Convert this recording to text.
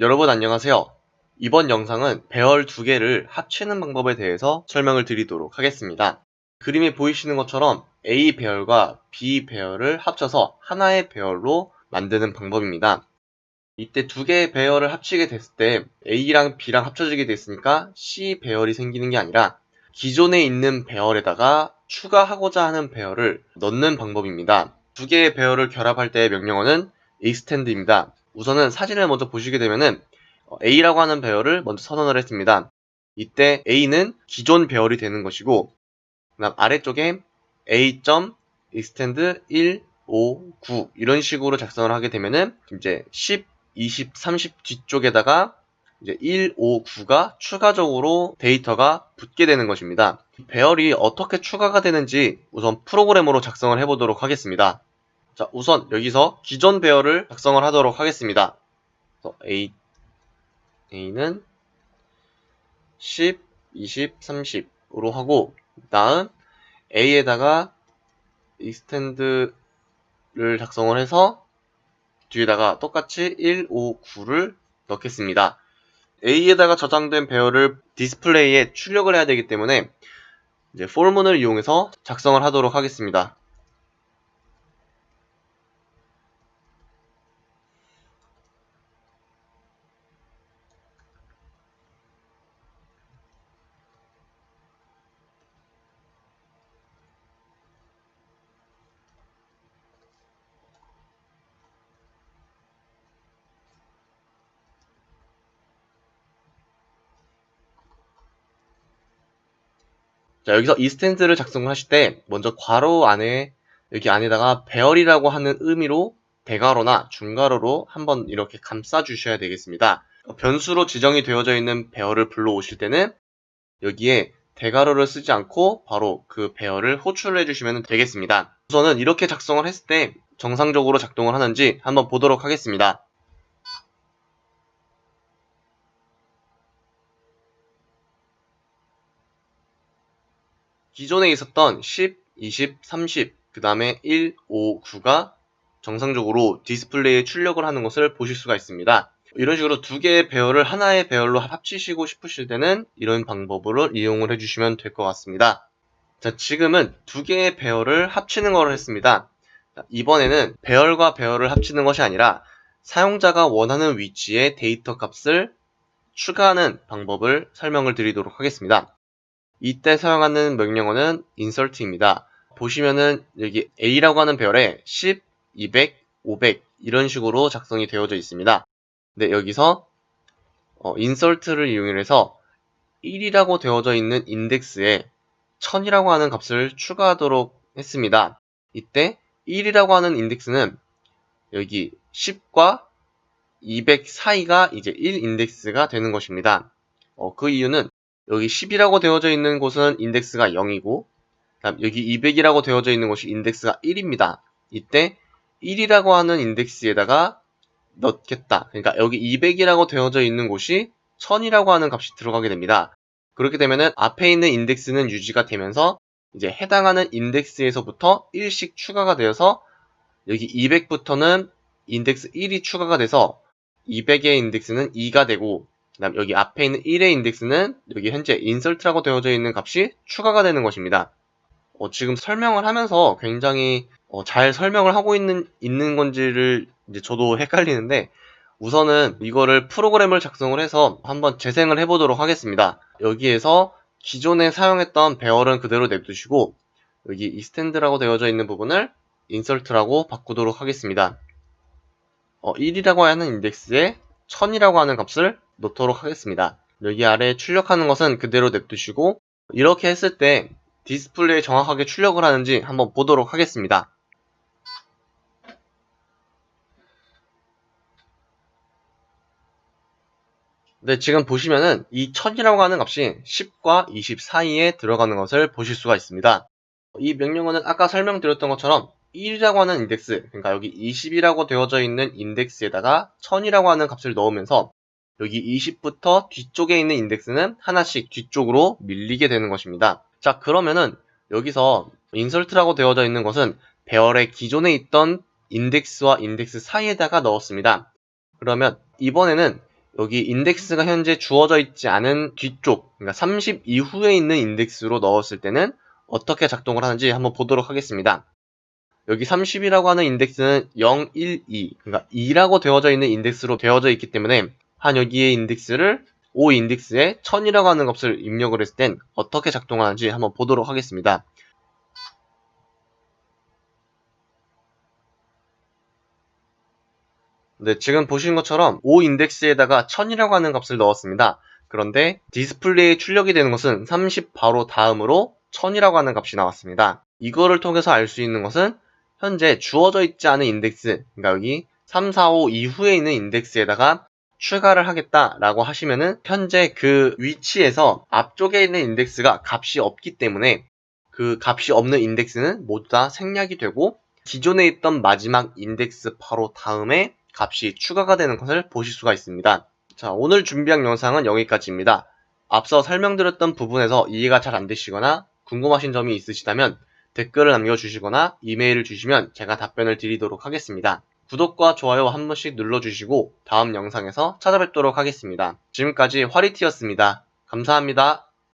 여러분 안녕하세요. 이번 영상은 배열 두 개를 합치는 방법에 대해서 설명을 드리도록 하겠습니다. 그림에 보이시는 것처럼 A 배열과 B 배열을 합쳐서 하나의 배열로 만드는 방법입니다. 이때 두 개의 배열을 합치게 됐을 때 A랑 B랑 합쳐지게 됐으니까 C 배열이 생기는 게 아니라 기존에 있는 배열에다가 추가하고자 하는 배열을 넣는 방법입니다. 두 개의 배열을 결합할 때의 명령어는 extend입니다. 우선은 사진을 먼저 보시게 되면은 어, A라고 하는 배열을 먼저 선언을 했습니다. 이때 A는 기존 배열이 되는 것이고 그다음 아래쪽에 A.extend 1, 5, 9 이런 식으로 작성을 하게 되면은 이제 10, 20, 30 뒤쪽에다가 이제 1, 5, 9가 추가적으로 데이터가 붙게 되는 것입니다. 배열이 어떻게 추가가 되는지 우선 프로그램으로 작성을 해보도록 하겠습니다. 자, 우선 여기서 기존 배열을 작성을 하도록 하겠습니다. A, A는 10, 20, 30으로 하고 다음 A에다가 extend를 작성을 해서 뒤에다가 똑같이 1, 5, 9를 넣겠습니다. A에다가 저장된 배열을 디스플레이에 출력을 해야 되기 때문에 이제 폴문을 이용해서 작성을 하도록 하겠습니다. 자, 여기서 이 스탠스를 작성을 하실 때 먼저 괄호 안에 여기 안에다가 배열이라고 하는 의미로 대괄호나 중괄호로 한번 이렇게 감싸 주셔야 되겠습니다. 변수로 지정이 되어져 있는 배열을 불러오실 때는 여기에 대괄호를 쓰지 않고 바로 그 배열을 호출을 해주시면 되겠습니다. 우선은 이렇게 작성을 했을 때 정상적으로 작동을 하는지 한번 보도록 하겠습니다. 기존에 있었던 10, 20, 30, 그 다음에 1, 5, 9가 정상적으로 디스플레이에 출력을 하는 것을 보실 수가 있습니다. 이런 식으로 두 개의 배열을 하나의 배열로 합치시고 싶으실 때는 이런 방법으로 이용을 해주시면 될 것 같습니다. 자, 지금은 두 개의 배열을 합치는 것을 했습니다. 자, 이번에는 배열과 배열을 합치는 것이 아니라 사용자가 원하는 위치에 데이터 값을 추가하는 방법을 설명을 드리도록 하겠습니다. 이때 사용하는 명령어는 insert입니다. 보시면은 여기 A라고 하는 배열에 10, 200, 500 이런 식으로 작성이 되어져 있습니다. 근데 여기서 어, insert를 이용해서 1이라고 되어져 있는 인덱스에 1000이라고 하는 값을 추가하도록 했습니다. 이때 1이라고 하는 인덱스는 여기 10과 200 사이가 이제 1 인덱스가 되는 것입니다. 어, 그 이유는 여기 10이라고 되어져 있는 곳은 인덱스가 0이고 다음 여기 200이라고 되어져 있는 곳이 인덱스가 1입니다. 이때 1이라고 하는 인덱스에다가 넣겠다. 그러니까 여기 200이라고 되어져 있는 곳이 1000이라고 하는 값이 들어가게 됩니다. 그렇게 되면은 앞에 있는 인덱스는 유지가 되면서 이제 해당하는 인덱스에서부터 1씩 추가가 되어서 여기 200부터는 인덱스 1이 추가가 돼서 200의 인덱스는 2가 되고 그 다음 여기 앞에 있는 1의 인덱스는 여기 현재 insert라고 되어져 있는 값이 추가가 되는 것입니다. 어, 지금 설명을 하면서 굉장히 어, 잘 설명을 하고 있는 있는 건지를 이제 저도 헷갈리는데 우선은 이거를 프로그램을 작성을 해서 한번 재생을 해보도록 하겠습니다. 여기에서 기존에 사용했던 배열은 그대로 냅두시고 여기 extend라고 되어져 있는 부분을 insert라고 바꾸도록 하겠습니다. 어, 1이라고 하는 인덱스에 1000이라고 하는 값을 놓도록 하겠습니다. 여기 아래 출력하는 것은 그대로 냅두시고 이렇게 했을 때 디스플레이에 정확하게 출력을 하는지 한번 보도록 하겠습니다. 네, 지금 보시면은 이 1000이라고 하는 값이 10과 20 사이에 들어가는 것을 보실 수가 있습니다. 이 명령어는 아까 설명드렸던 것처럼 1이라고 하는 인덱스, 그러니까 여기 20이라고 되어져 있는 인덱스에다가 1000이라고 하는 값을 넣으면서 여기 20부터 뒤쪽에 있는 인덱스는 하나씩 뒤쪽으로 밀리게 되는 것입니다. 자 그러면은 여기서 insert라고 되어져 있는 것은 배열의 기존에 있던 인덱스와 인덱스 사이에다가 넣었습니다. 그러면 이번에는 여기 인덱스가 현재 주어져 있지 않은 뒤쪽, 그러니까 30 이후에 있는 인덱스로 넣었을 때는 어떻게 작동을 하는지 한번 보도록 하겠습니다. 여기 30이라고 하는 인덱스는 0, 1, 2, 그러니까 2라고 되어져 있는 인덱스로 되어져 있기 때문에 한 여기의 인덱스를 O 인덱스에 1000이라고 하는 값을 입력을 했을 땐 어떻게 작동하는지 한번 보도록 하겠습니다. 네, 지금 보시는 것처럼 O 인덱스에다가 1000이라고 하는 값을 넣었습니다. 그런데 디스플레이에 출력이 되는 것은 30 바로 다음으로 1000이라고 하는 값이 나왔습니다. 이거를 통해서 알 수 있는 것은 현재 주어져 있지 않은 인덱스, 그러니까 여기 3, 4, 5 이후에 있는 인덱스에다가 추가를 하겠다라고 하시면은 현재 그 위치에서 앞쪽에 있는 인덱스가 값이 없기 때문에 그 값이 없는 인덱스는 모두 다 생략이 되고 기존에 있던 마지막 인덱스 바로 다음에 값이 추가가 되는 것을 보실 수가 있습니다. 자, 오늘 준비한 영상은 여기까지입니다. 앞서 설명드렸던 부분에서 이해가 잘 안되시거나 궁금하신 점이 있으시다면 댓글을 남겨주시거나 이메일을 주시면 제가 답변을 드리도록 하겠습니다. 구독과 좋아요 한 번씩 눌러주시고 다음 영상에서 찾아뵙도록 하겠습니다. 지금까지 화리티였습니다. 감사합니다.